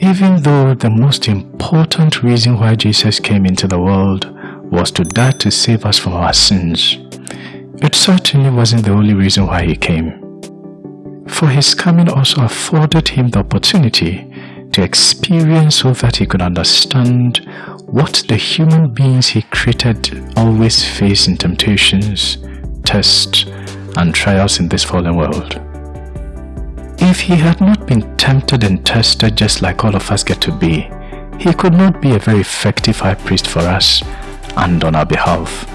Even though the most important reason why Jesus came into the world was to die to save us from our sins, it certainly wasn't the only reason why he came. For his coming also afforded him the opportunity to experience so that he could understand what the human beings he created always face in temptations, tests, and trials in this fallen world. If he had not been tempted and tested just like all of us get to be, he could not be a very effective high priest for us and on our behalf,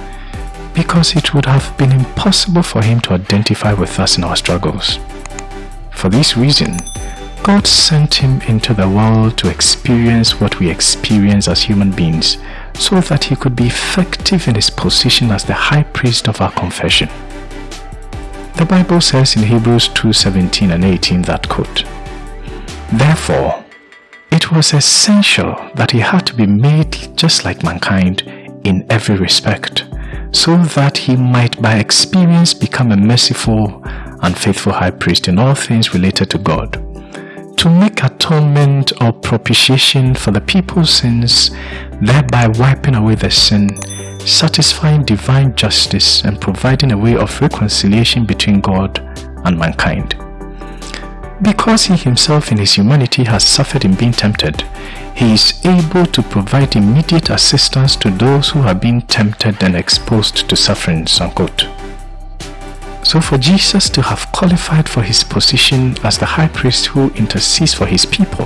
because it would have been impossible for him to identify with us in our struggles. For this reason, God sent him into the world to experience what we experience as human beings so that he could be effective in his position as the high priest of our confession. The Bible says in Hebrews 2:17 and 18 that quote, Therefore, it was essential that he had to be made just like mankind in every respect, so that he might by experience become a merciful and faithful high priest in all things related to God, to make atonement or propitiation for the people's sins, thereby wiping away the sin satisfying divine justice and providing a way of reconciliation between God and mankind. Because he himself in his humanity has suffered in being tempted, he is able to provide immediate assistance to those who have been tempted and exposed to sufferings. Unquote. So for Jesus to have qualified for his position as the high priest who intercedes for his people,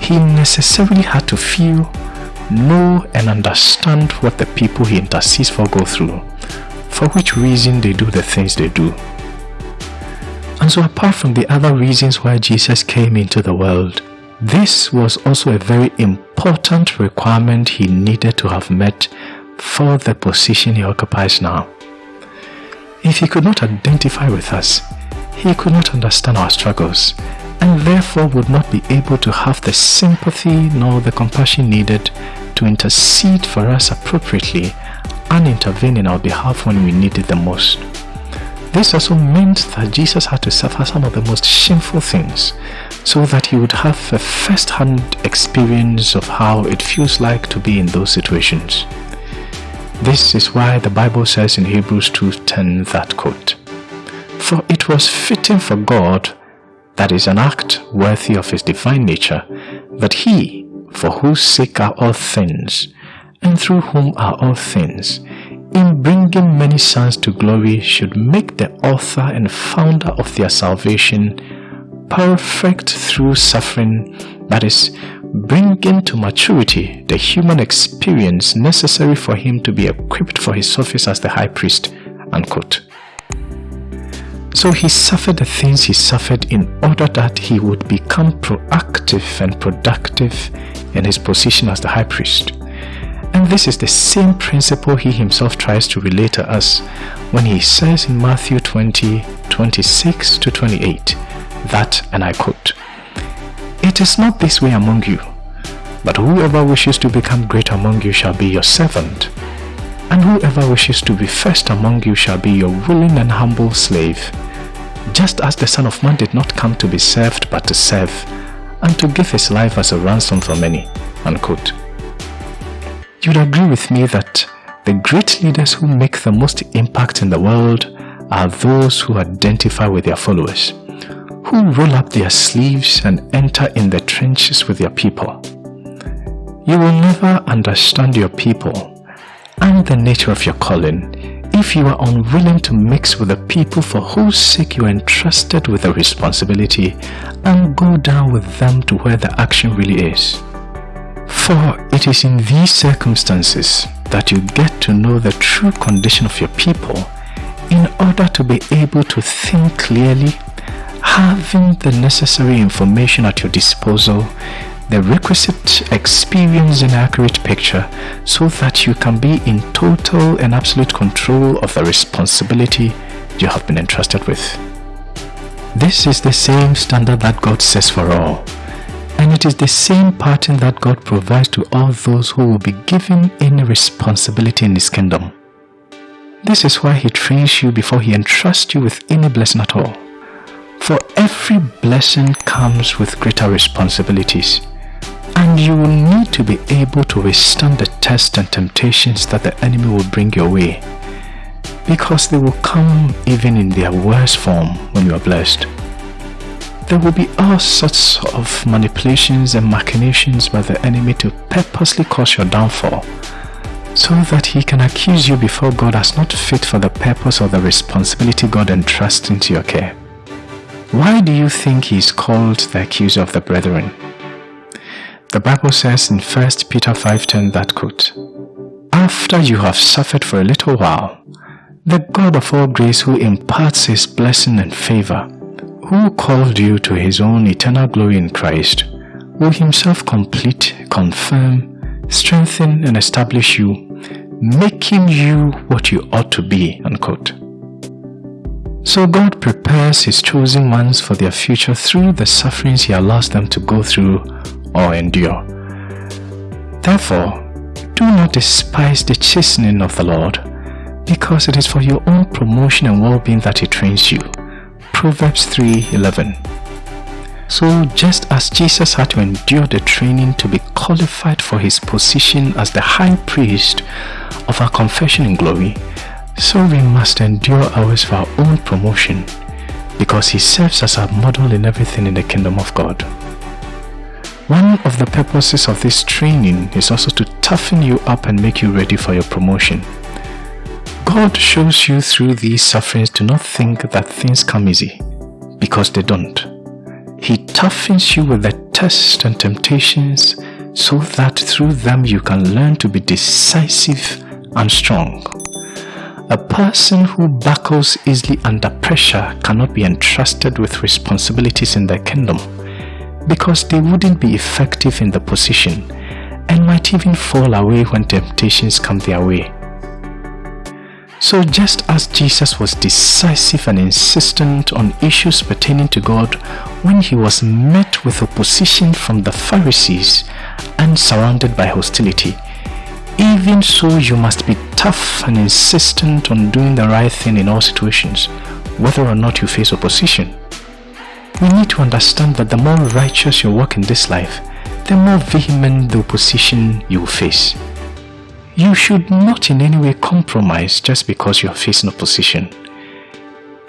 he necessarily had to feel know and understand what the people he intercedes for go through, for which reason they do the things they do. And so apart from the other reasons why Jesus came into the world, this was also a very important requirement he needed to have met for the position he occupies now. If he could not identify with us, he could not understand our struggles and therefore would not be able to have the sympathy nor the compassion needed to intercede for us appropriately and intervene in our behalf when we need it the most. This also meant that Jesus had to suffer some of the most shameful things so that he would have a first-hand experience of how it feels like to be in those situations. This is why the Bible says in Hebrews 2.10 that quote, For it was fitting for God that is an act worthy of his divine nature, that he, for whose sake are all things, and through whom are all things, in bringing many sons to glory should make the author and founder of their salvation perfect through suffering, that is, bringing to maturity the human experience necessary for him to be equipped for his office as the high priest. Unquote. So he suffered the things he suffered in order that he would become proactive and productive in his position as the high priest. And this is the same principle he himself tries to relate to us when he says in Matthew 20, 26 to 28 that, and I quote, It is not this way among you, but whoever wishes to become great among you shall be your servant, and whoever wishes to be first among you shall be your willing and humble slave just as the Son of Man did not come to be served but to serve, and to give his life as a ransom for many. Unquote. You'd agree with me that the great leaders who make the most impact in the world are those who identify with their followers, who roll up their sleeves and enter in the trenches with their people. You will never understand your people and the nature of your calling if you are unwilling to mix with the people for whose sake you are entrusted with the responsibility and go down with them to where the action really is. For it is in these circumstances that you get to know the true condition of your people in order to be able to think clearly, having the necessary information at your disposal the requisite experience and accurate picture so that you can be in total and absolute control of the responsibility you have been entrusted with. This is the same standard that God sets for all. And it is the same pattern that God provides to all those who will be given any responsibility in His kingdom. This is why He trains you before He entrusts you with any blessing at all. For every blessing comes with greater responsibilities. And you will need to be able to withstand the tests and temptations that the enemy will bring your way. Because they will come even in their worst form when you are blessed. There will be all sorts of manipulations and machinations by the enemy to purposely cause your downfall so that he can accuse you before God as not fit for the purpose or the responsibility God entrusts into your care. Why do you think he is called the accuser of the brethren? The Bible says in 1 Peter 5.10 that quote, After you have suffered for a little while, the God of all grace who imparts his blessing and favor who called you to his own eternal glory in Christ, will himself complete, confirm, strengthen and establish you, making you what you ought to be. Unquote. So God prepares his chosen ones for their future through the sufferings he allows them to go through or endure. Therefore, do not despise the chastening of the Lord, because it is for your own promotion and well-being that he trains you. Proverbs 3.11 So just as Jesus had to endure the training to be qualified for his position as the high priest of our confession in glory, so we must endure ours for our own promotion because he serves as our model in everything in the kingdom of God. One of the purposes of this training is also to toughen you up and make you ready for your promotion. God shows you through these sufferings to not think that things come easy, because they don't. He toughens you with the tests and temptations so that through them you can learn to be decisive and strong. A person who buckles easily under pressure cannot be entrusted with responsibilities in the kingdom because they wouldn't be effective in the position and might even fall away when temptations come their way. So just as Jesus was decisive and insistent on issues pertaining to God when he was met with opposition from the Pharisees and surrounded by hostility, even so you must be tough and insistent on doing the right thing in all situations, whether or not you face opposition. We need to understand that the more righteous you walk in this life, the more vehement the opposition you will face. You should not in any way compromise just because you are facing opposition.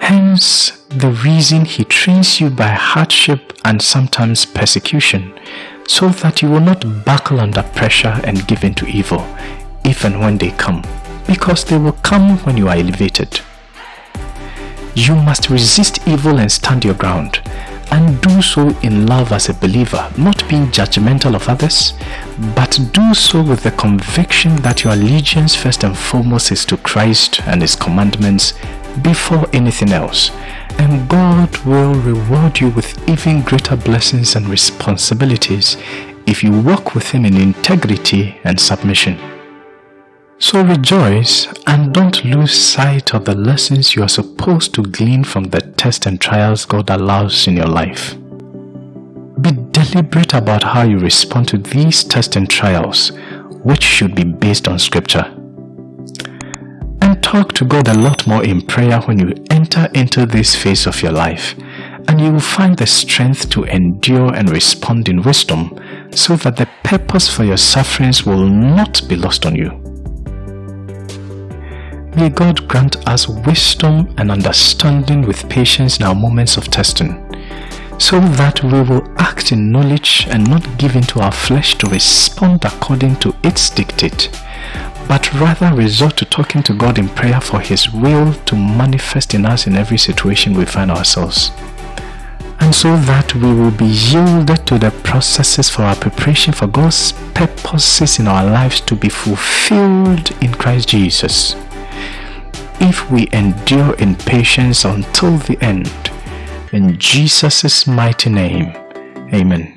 Hence, the reason he trains you by hardship and sometimes persecution, so that you will not buckle under pressure and give in to evil, even when they come, because they will come when you are elevated. You must resist evil and stand your ground, and do so in love as a believer, not being judgmental of others, but do so with the conviction that your allegiance first and foremost is to Christ and His commandments before anything else. And God will reward you with even greater blessings and responsibilities if you walk with Him in integrity and submission. So rejoice and don't lose sight of the lessons you are supposed to glean from the tests and trials God allows in your life. Be deliberate about how you respond to these tests and trials, which should be based on scripture. And talk to God a lot more in prayer when you enter into this phase of your life, and you will find the strength to endure and respond in wisdom so that the purpose for your sufferings will not be lost on you. May God grant us wisdom and understanding with patience in our moments of testing, so that we will act in knowledge and not give in to our flesh to respond according to its dictate, but rather resort to talking to God in prayer for His will to manifest in us in every situation we find ourselves. And so that we will be yielded to the processes for our preparation for God's purposes in our lives to be fulfilled in Christ Jesus if we endure in patience until the end. In Jesus' mighty name, Amen.